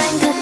think that